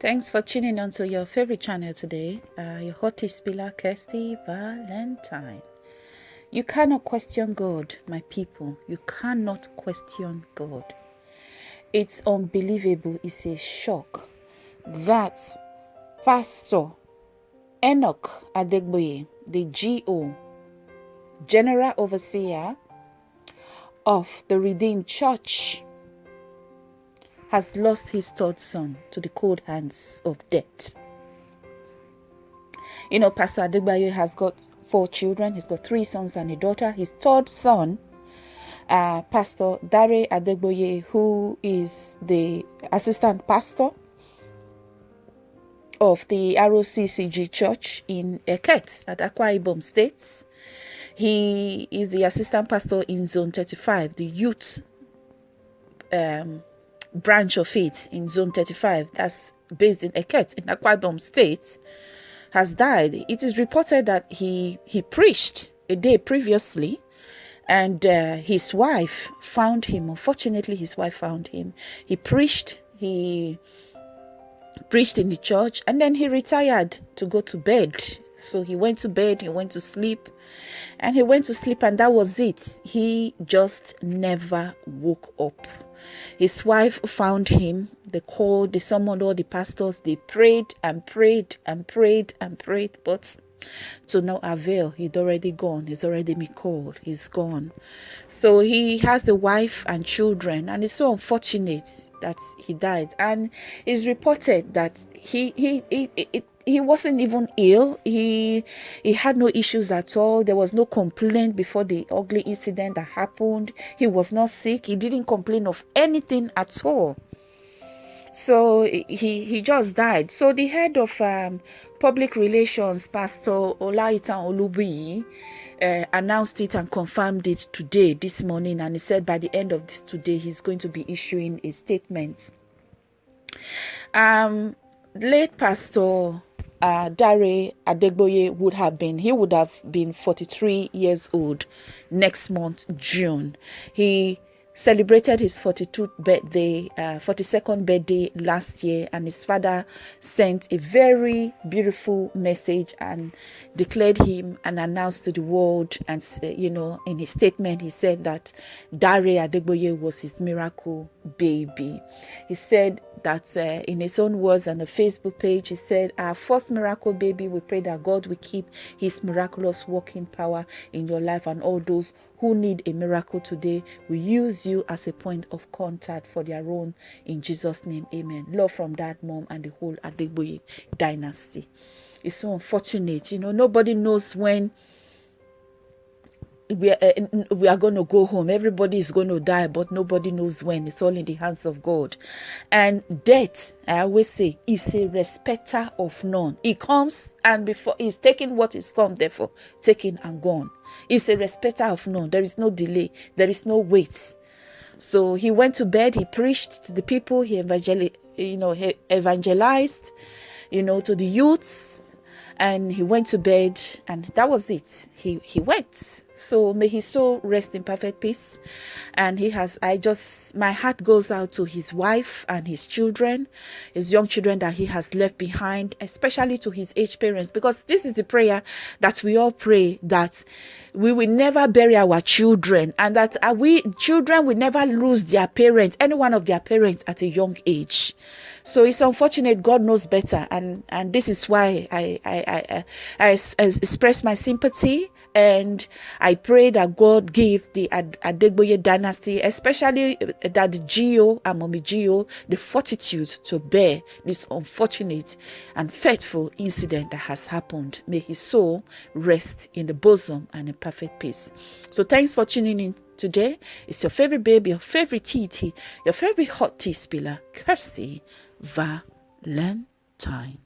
Thanks for tuning on to your favorite channel today, uh, your hottest pillar, Kirsty Valentine. You cannot question God, my people. You cannot question God. It's unbelievable. It's a shock that Pastor Enoch Adegboye, the GO, General Overseer of the Redeemed Church, has lost his third son to the cold hands of death. You know, Pastor Adegboye has got four children. He's got three sons and a daughter. His third son, uh, Pastor Dare Adegboye, who is the assistant pastor of the RCCG Church in Eket at Akwa Ibom State. He is the assistant pastor in Zone 35, the youth um, branch of it in Zone 35, that's based in Eket in Akwa Ibom State, has died. It is reported that he he preached a day previously, and uh, his wife found him. Unfortunately, his wife found him. He preached. He preached in the church, and then he retired to go to bed. So he went to bed. He went to sleep, and he went to sleep, and that was it. He just never woke up. His wife found him. They called, they summoned all the pastors. They prayed and prayed and prayed and prayed, but to no avail. He'd already gone. He's already been called. He's gone. So he has a wife and children, and it's so unfortunate that he died. And it's reported that he he he. he he wasn't even ill. He he had no issues at all. There was no complaint before the ugly incident that happened. He was not sick. He didn't complain of anything at all. So he he just died. So the head of um, public relations pastor olaitan olubiyi uh, announced it and confirmed it today this morning. And he said by the end of this today he's going to be issuing a statement. Um late pastor uh, Dare Adegboye would have been, he would have been 43 years old next month, June. He celebrated his 42th birthday, uh, 42nd birthday last year, and his father sent a very beautiful message and declared him and announced to the world. And you know, in his statement, he said that Dare Adegboye was his miracle baby. He said that uh, in his own words on the Facebook page, he said, Our first miracle baby, we pray that God will keep his miraculous working power in your life and all those who need a miracle today. We use you as a point of contact for their own. In Jesus' name, amen. Love from that mom and the whole Adegboye dynasty. It's so unfortunate. You know, nobody knows when we are, uh, we are going to go home. Everybody is going to die, but nobody knows when. It's all in the hands of God. And death, I always say, is a respecter of none. He comes and before he's taking what is come, therefore taken and gone. He's a respecter of none. There is no delay. There is no wait. So he went to bed. He preached to the people. He evangel, you know, he evangelized, you know, to the youths and he went to bed and that was it he he went so may his soul rest in perfect peace. And he has i just my heart goes out to his wife and his children his young children that he has left behind especially to his aged parents. Because this is the prayer that we all pray that we will never bury our children and that uh, we children will never lose their parents any one of their parents at a young age. So it's unfortunate god knows better. And and this is why i i i, I, I express my sympathy and I pray that God give the Ad- Adegboye dynasty, especially uh, that the Gio Gio, the fortitude to bear this unfortunate and fateful incident that has happened. May his soul rest in the bosom and in perfect peace. So thanks for tuning in today. It's your favorite baby, your favorite TT, your favorite hot tea spiller, Kirsty Valentine.